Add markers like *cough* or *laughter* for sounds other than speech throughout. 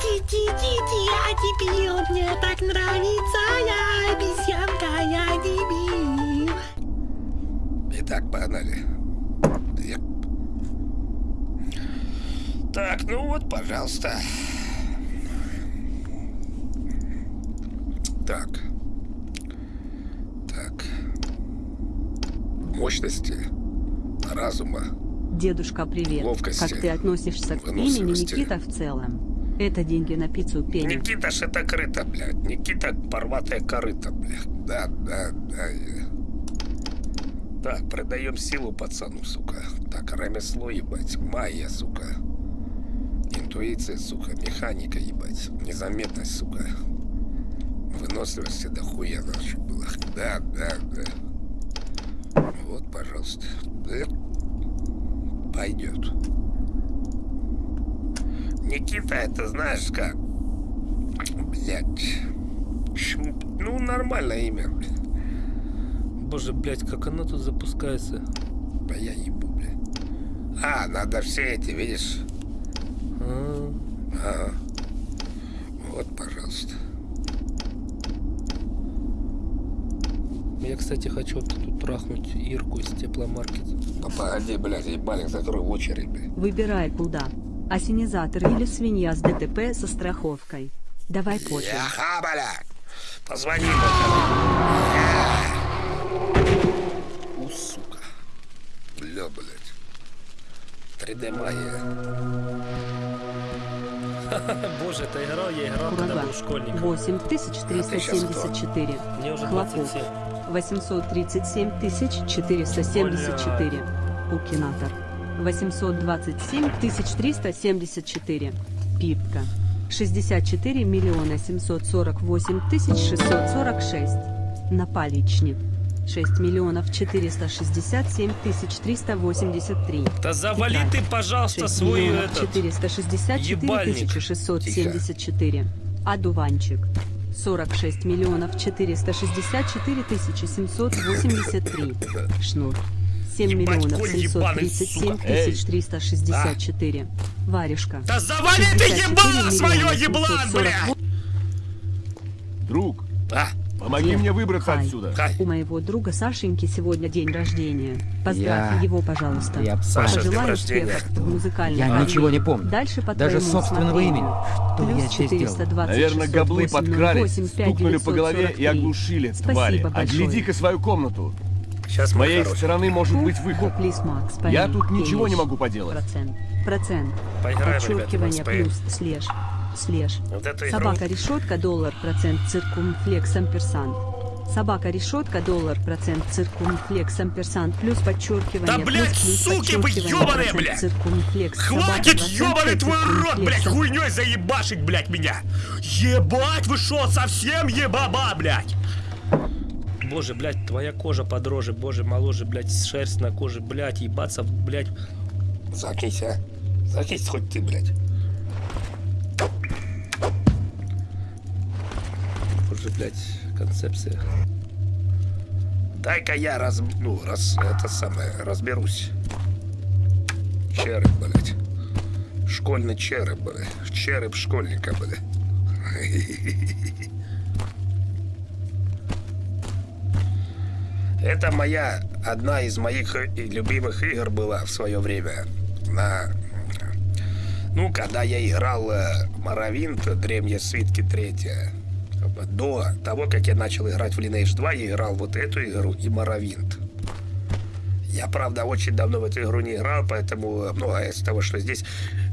ти-ти-ти-ти, я дебил, мне так нравится, я обезьянка, я дебил. Итак, погнали. Я- Так, ну вот, пожалуйста. Так. Так. Мощности разума. Дедушка, привет. Ловкости, Как ты относишься к имени. Никита в целом? Это деньги на пиццу Пенни. Никита ж это крыто, блядь. Никита порватая корыто, блядь. Да, да, да. Так, продаем силу пацану, сука. Так, ремесло, ебать. Майя, сука. Интуиция, сука. Механика, ебать. Незаметность, сука. Выносливости дохуя наше было. Да, да, да. Вот, пожалуйста. Да. Пойдет. Никита, это знаешь как? Блять. Ну, нормальное имя. блядь. Боже, блядь, как оно тут запускается? Да я ебу, блядь. А, надо все эти, видишь? А, Ага. Вот, пожалуйста. Я, кстати, хочу вот тут трахнуть Ирку из тепломаркет. Да погоди, блядь, ебальник, закрой очередь, блядь. Выбирай куда. Ассенизатор или свинья с ДТП со страховкой. Давай позже. Яха, блядь. Позвони. У, сука. Бля, блядь. 3D магия. *laughs* Боже, это игра, я играл, когда Курага. был школьником. 8374. Мне уже Хлопок. 27. 837 474. Укинатор. 827 374. Пипка. 64 миллиона 748 тысяч 646. Напаличник. 6 миллионов 467 тысяч 383. Да завали Тетрадь. ты, пожалуйста, 6 свой этот... 464 ебальник. тысячи 674. Одуванчик. 46 миллионов 464 тысячи 783. Шнур. 7 Ебать, миллионов конь ебаный, 737 сука. тысяч 364. Варежка. Да завали ты 64 ебло миллиона свое, еблан, 748. бля! Друг, А, помоги мне выбраться Хай. отсюда. Кай. У моего друга Сашеньки сегодня день рождения. Поздравь Я- его, пожалуйста. Я Саша, Пожелаю рождения. успехов в Я карьере. ничего не помню. Дальше по Даже собственного имени. Что Плюс я тебе сделал? 420 Наверное, габлы 608 подкрались, 08 стукнули по голове и 5943. оглушили, Спасибо твари. большое. Огляди-ка свою комнату. Сейчас С моей хорошие. стороны может быть выход. Я тут ничего не могу поделать. Процент. Процент. Поиграем, Подчеркивание плюс слеж. Слеж. Вот эту игру. Собака решетка доллар процент циркумфлекс амперсант. Собака решетка доллар процент циркумфлекс амперсант плюс подчеркивание Да, плюс, блядь, плюс суки вы процент блядь! циркумфлекс. Хватит ёбаный твой рот, блядь, циркумфлекс хуйней заебашить, блядь, меня! Ебать, вы шо, совсем ебаба, блядь! Боже, блядь, твоя кожа подроже, боже, моложе, блядь, шерсть на коже, блядь, ебаться, блядь. Заткнись, а. Заткнись хоть ты, блядь. Боже, блядь, концепция. Дай-ка я раз... Ну, раз... Это самое... Разберусь. Череп, блядь. Школьный череп, блядь. Череп школьника, блядь. *laughs* Это моя... Одна из моих э, любимых игр была в свое время. На... Ну, когда я играл э, Моровинт, Древние свитки третья. До того, как я начал играть в Lineage 2, я играл вот эту игру и Моровинт. Я, правда, очень давно в эту игру не играл, поэтому многое из того, что здесь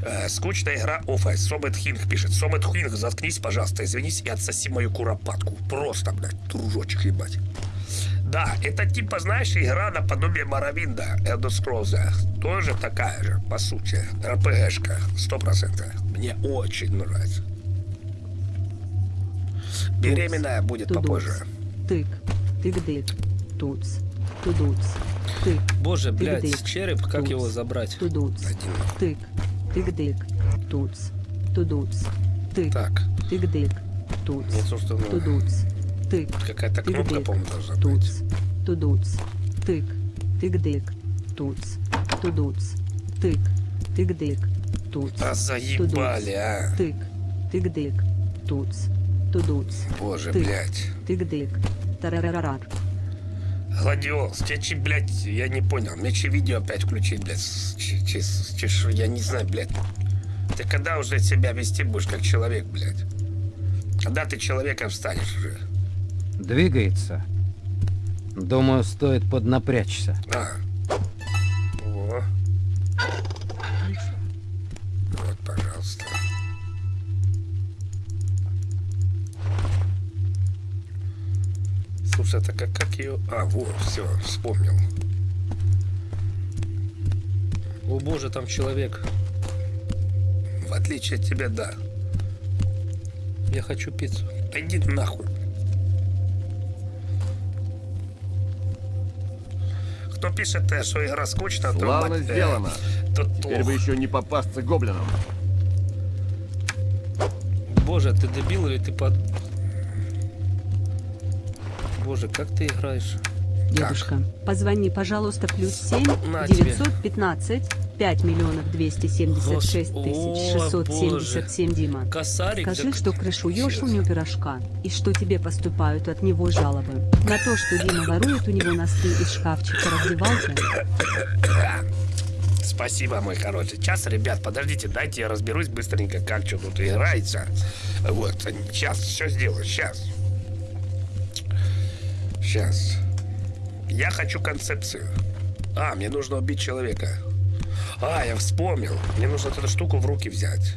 э, скучная игра. Офа, Сомет Хинг пишет. Сомет Хинг, заткнись, пожалуйста, извинись и отсоси мою куропатку. Просто, блядь, дружочек, ебать. Да, это типа, знаешь, игра наподобие Моровинда, Elder Scrolls. Тоже такая же, по сути. РПГшка, сто процентов. Мне очень нравится. Беременная будет Тудуц. попозже. Тык. Тык-дык. Туц. Тудуц. Тык. Боже, блядь, Тык-дык. череп, как Туц. его забрать? Тудуц. Один. Тык. Тык-дык. Туц. Тудуц. Тык. Так, Тык-дык. Туц. Тудуц. Тык. какая-то кнопка, по-моему, должна Туц. быть. Тудуц. Тык. Тык-дык. Туц. Тудуц. Тык. Тык-дык. Туц. А заебали, а. Тык. Тык-дык. Туц. Тудуц. Боже, Ты. блядь. Тык-дык. Тарарарар. Гладиолус, тебе, чи, блядь, я не понял. Мне че видео опять включить, блядь, шо, я не знаю, блядь. Ты когда уже себя вести будешь как человек, блядь? Когда ты человеком станешь уже? Двигается. Думаю, стоит поднапрячься. А. О. Вот, пожалуйста. Слушай, это как, как ее... А, вот, все, вспомнил. О боже, там человек. В отличие от тебя, да. Я хочу пиццу. Да иди нахуй. Кто пишет, э, что игра скучна, то... Славно мать, э, сделано. то Теперь бы еще не попасться гоблинам. Боже, ты дебил или ты под... Боже, как ты играешь? Дедушка, позвони, пожалуйста, плюс 7 На тебе. 915 5 миллионов 276 Гос- тысяч О, 677 Дима. Косарик? Скажи, так- что крышуешь у него пирожка, и что тебе поступают от него жалобы. На то, что Дима ворует у него носки из шкафчика раздевалки. Спасибо, мой хороший. Сейчас, ребят, подождите, дайте я разберусь быстренько, как что тут играется. Вот, сейчас все сделаю, сейчас. Сейчас. Я хочу концепцию. А, мне нужно убить человека. А, я вспомнил. Мне нужно эту штуку в руки взять.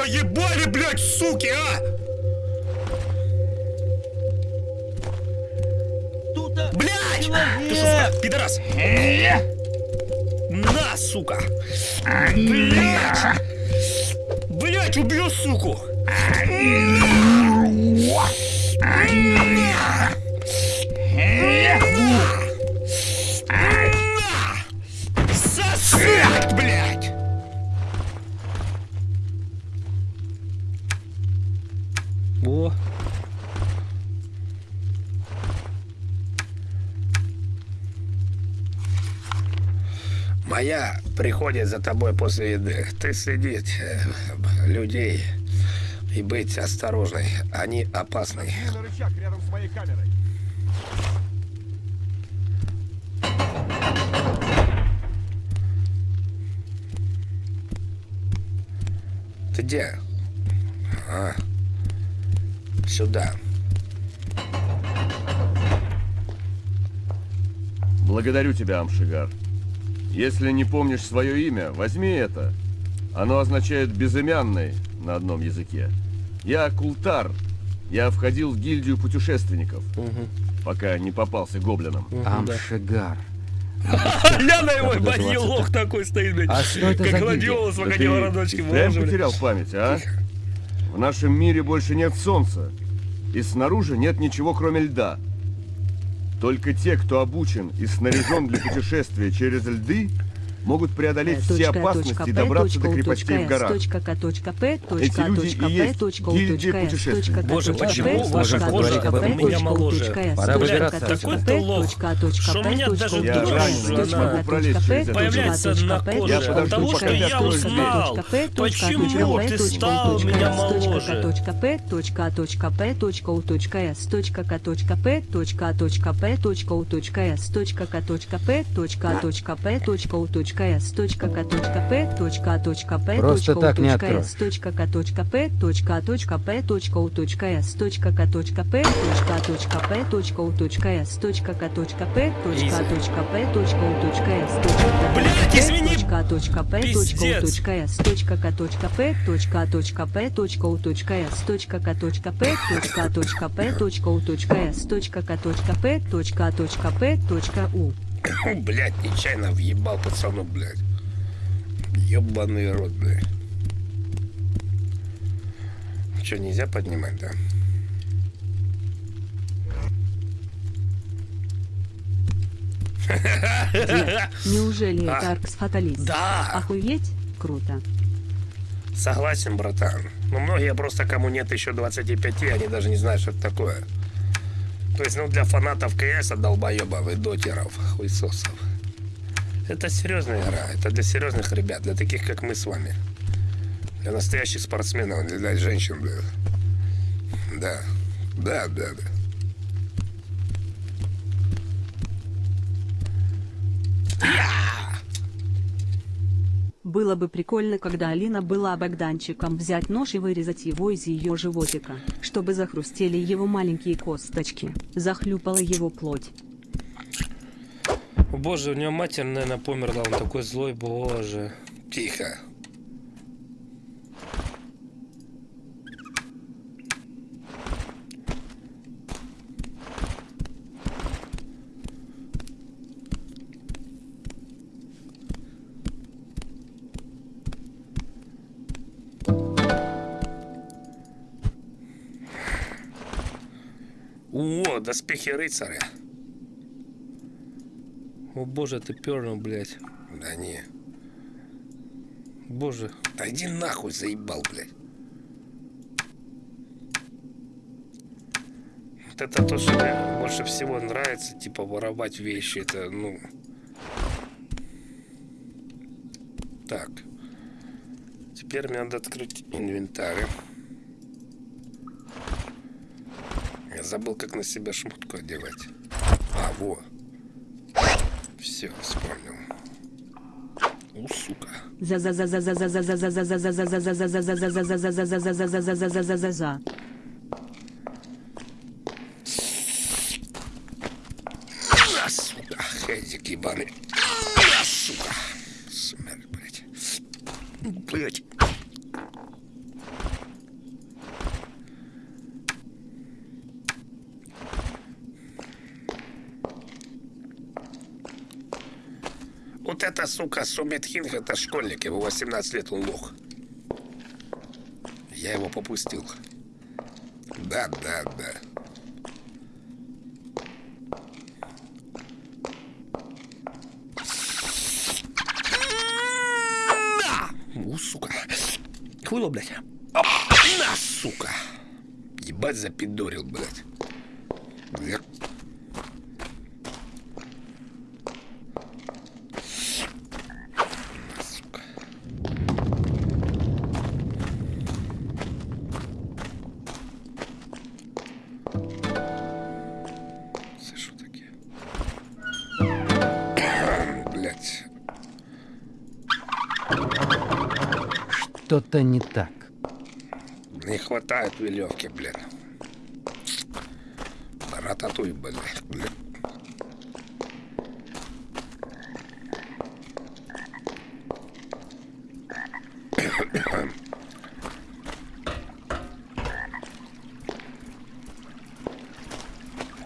заебали, блядь, суки, а! Блядь! Ты что, сука, пидорас? На, сука! Блядь! Блядь, убью, суку! На! Приходит за тобой после еды. Ты следить э, людей и быть осторожной. Они опасны. Рычаг рядом с моей камерой. Ты где? А. Сюда. Благодарю тебя, Амшигар. Если не помнишь свое имя, возьми это. Оно означает «безымянный» на одном языке. Я Култар. Я входил в гильдию путешественников, пока не попался гоблинам. Амшигар. Ляна его, Как ебать, называется лох такой стоит, блядь. А что это как гладиолус в Да огне ты городочке, и впрямь боже, блядь. потерял память, а? В нашем мире больше нет солнца. И снаружи нет ничего, кроме льда. Только те, кто обучен и снаряжен для путешествия через льды, могут преодолеть все опасности и добраться до крепостей в горах. Эти люди и есть гильдия путешественников. Боже, почему ваша кожа у меня моложе? Пора выбираться такой отсюда. ты лох, что меня даже Я она смогу пролезть через это. появляется на коже. Я пока что я узнал, почему ты стал меня моложе. .s.k.p.a.p. Просто так не откроешь. Блядь, извини! Пиздец! точка, точка, п, точка, точка, п, точка, у блядь, нечаянно въебал пацану, блядь. ёбаный рот, блядь. Что, нельзя поднимать, да? Неужели а? это Аркс Фаталист? Да! Охуеть? Круто. Согласен, братан. Но многие просто, кому нет еще 25, они даже не знают, что это такое. То есть, ну, для фанатов КСа, долбоебов и дотеров, хуйсосов. Это серьезная игра, это для серьезных ребят, для таких, как мы с вами. Для настоящих спортсменов, для женщин, блядь. Да, да, да, да. Yeah! Было бы прикольно, когда Алина была богданчиком взять нож и вырезать его из ее животика, чтобы захрустели его маленькие косточки, захлюпала его плоть. Боже, у него мать, наверное, померла, он такой злой, боже. Тихо. доспехи рыцаря. О боже, ты пернул, блядь. Да не. Боже. Да иди нахуй, заебал, блядь. Вот это то, что мне больше всего нравится, типа воровать вещи, это, ну... Так. Теперь мне надо открыть инвентарь. Забыл, как на себя шмотку одевать. А, во. Все, вспомнил. У, сука. за, за, за, за, за, за, за, Это, сука, Сумит Хинг, это школьник, ему 18 лет, он лох. Я его попустил. Да, да, да. У, сука. Хуйло, блядь. На, сука. Ебать запидорил. Блядь. Что-то не так. Не хватает веревки, блин. Рататуй, блин. блин.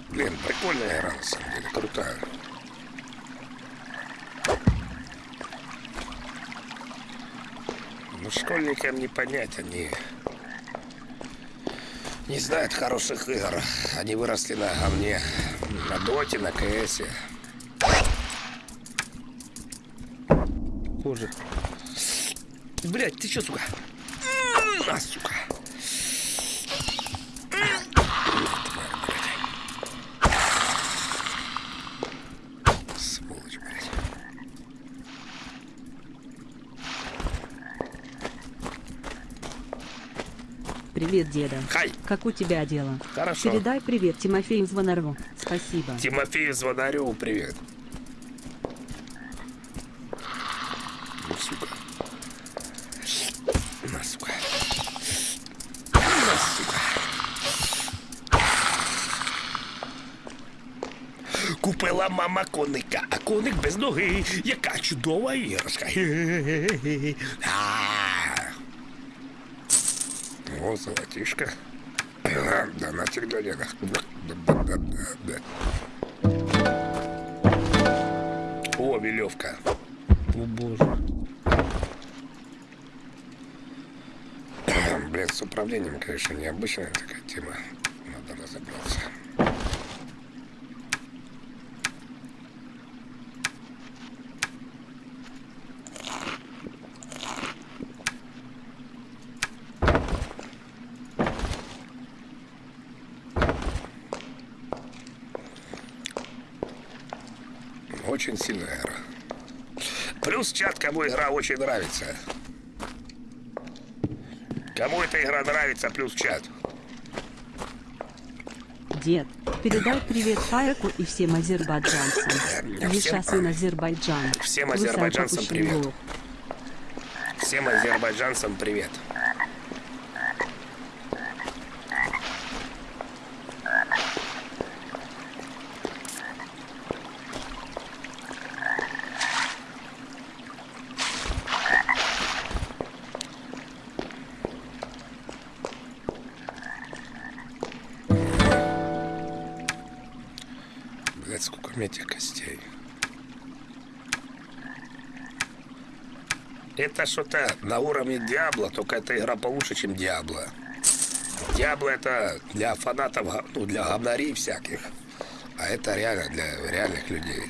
Блин, прикольная игра, на самом деле, крутая. Ну, школьникам не понять, они не знают хороших игр. Они выросли на говне, на доте, на КСе. Боже. Блять, ты чё, сука? На, сука. Сволочь, блядь. Привет, деда. Хай, Как у тебя дела? хорошо. Передай привет Тимофею Звонару. Спасибо. Тимофею Звонареву привет. Ну, сука. На, сука. На, сука. Купила мама коника, а коник без ноги. Яка чудова іграшка. Хе-хе-хе-хе. А. Золотишко. Донатик для деда. Да-да-да-да. О, веревка. О боже. блядь, с управлением, конечно, необычная такая тема. Надо разобраться. Очень сильная игра. Кому игра очень нравится. Кому эта игра нравится, плюс чат. Дед, передай привет Фаеку и всем азербайджанцам. Всем- Миша сын Азербайджан. Всем азербайджанцам привет. Всем азербайджанцам привет. Блять, сколько у меня этих костей. Что-то на уровне Диабло, только эта игра получше, чем Диабло. Диабло это для фанатов, ну, для говнарей всяких. А это реально для реальных людей.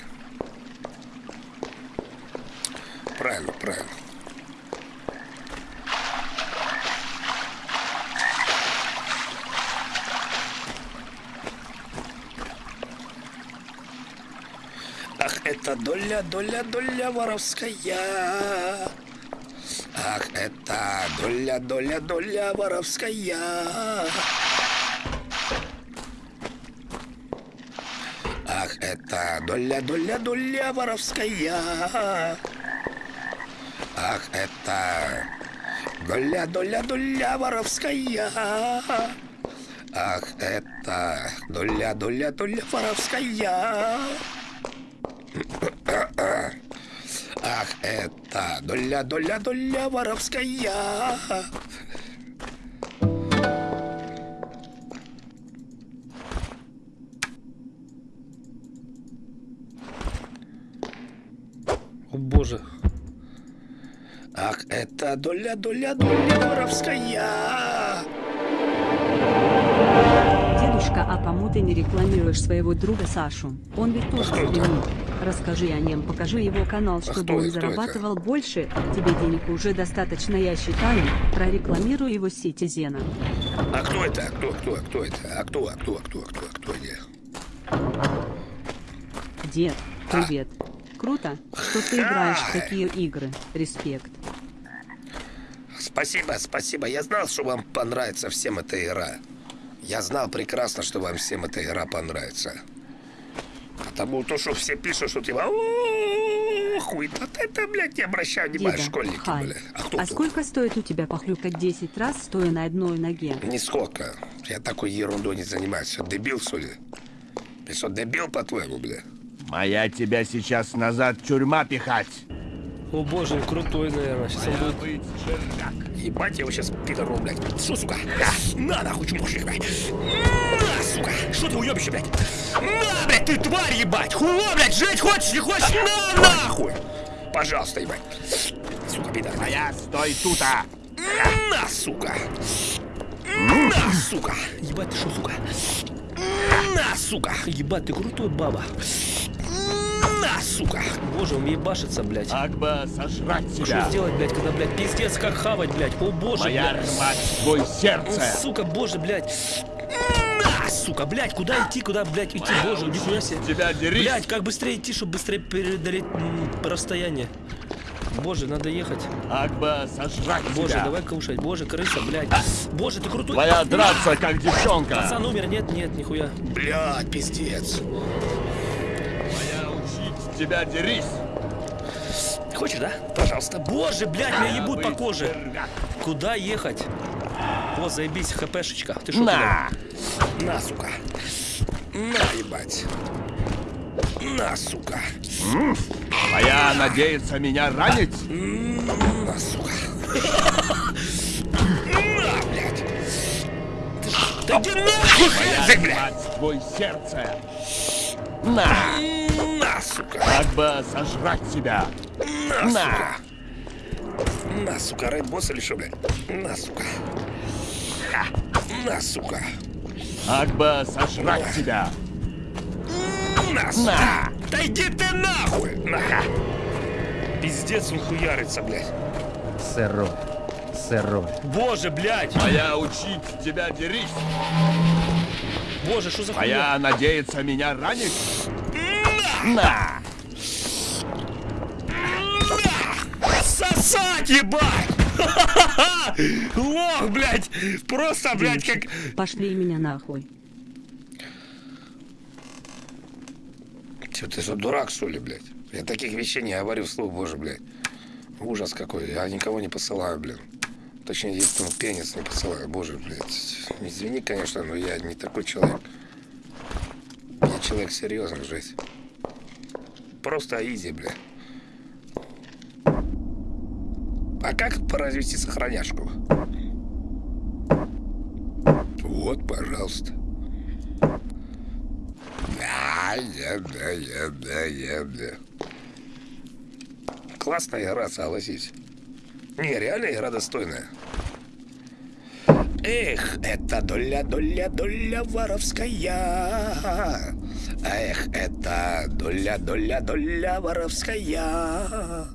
Правильно, правильно. Ах, это доля, доля, доля воровская. Ах, это доля, доля, доля воровская. Ах, это доля, доля, доля воровская. Ах, это доля, доля, доля воровская. Ах, это доля, доля, доля воровская. Ах, это доля, доля, доля воровская. О боже. Ах, это доля, доля, доля воровская. Дедушка, а кому ты не рекламируешь своего друга Сашу? Он ведь тоже это? стримит. Расскажи о нем, покажи его канал, чтобы кто он? Кто это? зарабатывал больше. Тебе денег уже достаточно, я считаю. Прорекламируй его сети Зена. А кто это? А Кто, кто, а кто это? А кто, а кто, а кто, а кто, а кто где? Дед, А. привет. Круто, что ты играешь в такие игры. Респект. Спасибо, спасибо. Я знал, что вам понравится всем эта игра. Я знал прекрасно, что вам всем эта игра понравится. Потому то, что все пишут, что типа «О, хуй, вот это, блядь, не обращаю внимания, Деда, школьники, хай. блядь. А кто А кто? сколько стоит у тебя похлюпать 10 раз, стоя на одной ноге? Нисколько. Я такой ерундой не занимаюсь. Что, дебил, что ли? Ты что, дебил, по-твоему, бля? Моя тебя сейчас назад тюрьма пихать. О боже, крутой, наверное. Сейчас он будет... Ебать, я его сейчас пидору, блядь. Что, сука? На, нахуй, чмошник, блядь. На, сука. Что ты уебище, блядь? На, блядь, ты тварь, ебать. Хуйло, блядь, жить хочешь, не хочешь? На, нахуй. Пожалуйста, ебать. Сука, пидор. Моя, стой тута. На, сука. На, сука. Ебать, ты что, сука? На, сука. Ебать, ты крутой, баба. На, сука. Боже, он ебашится, блядь. Агба, сожрать Что тебя. сделать, блядь, когда, блядь, пиздец, как хавать, блядь? О боже, Моя блядь. рвать твой сердце. сука, боже, блядь. На, сука, блядь, куда идти, куда, блядь, идти, боже, нихуя себе. Тебя дерись. Блядь, как быстрее идти, чтобы быстрее преодолеть расстояние. Боже, надо ехать. Агба, сожрать Боже, тебя. давай кушать. Боже, крыса, блядь. Боже, ты крутой. Твоя драться, как девчонка. Пацан умер, нет, нет, нихуя. Блядь, пиздец. Тебя дерись. Хочешь, да? Пожалуйста. Боже, блядь, меня ебут по коже. Куда ехать? О, заебись, хпшечка. Ты что, На. На, сука. На, ебать. На, сука. Моя надеется меня ранить. На, сука. На, блядь. Да иди нахуй! Твой сердце. На. На, сука. Агба, сожрать тебя. На, На. сука. На, сука, рейд босс или что, блядь? На, сука. На, сука! Акба, сожрать тебя! На, сука! Да иди ты нахуй! Наха! Пиздец, он хуярится, блядь. Сырой. Сырой. Боже, блядь! А я учить тебя дерись! Боже, что за хуйня? А я надеяться меня ранить? На! Сосать, ебать! *laughs* Лох, блядь! Просто, блядь, как... Пошли меня нахуй. Че, ты что, дурак, что ли, блядь? Я таких вещей не говорю вслух, боже, блядь. Ужас какой. Я никого не посылаю, блин. Точнее, единственный пенис не посылаю. Боже, блядь. Извини, конечно, но я не такой человек. Я человек серьезный в жизни. Просто изи, блядь. А как поразвести сохраняшку? Вот, пожалуйста. Да, да, да, да, да, да. Классная игра, согласись. Не, реально игра достойная. Эх, это доля, доля, доля воровская. Эх, это доля воровская.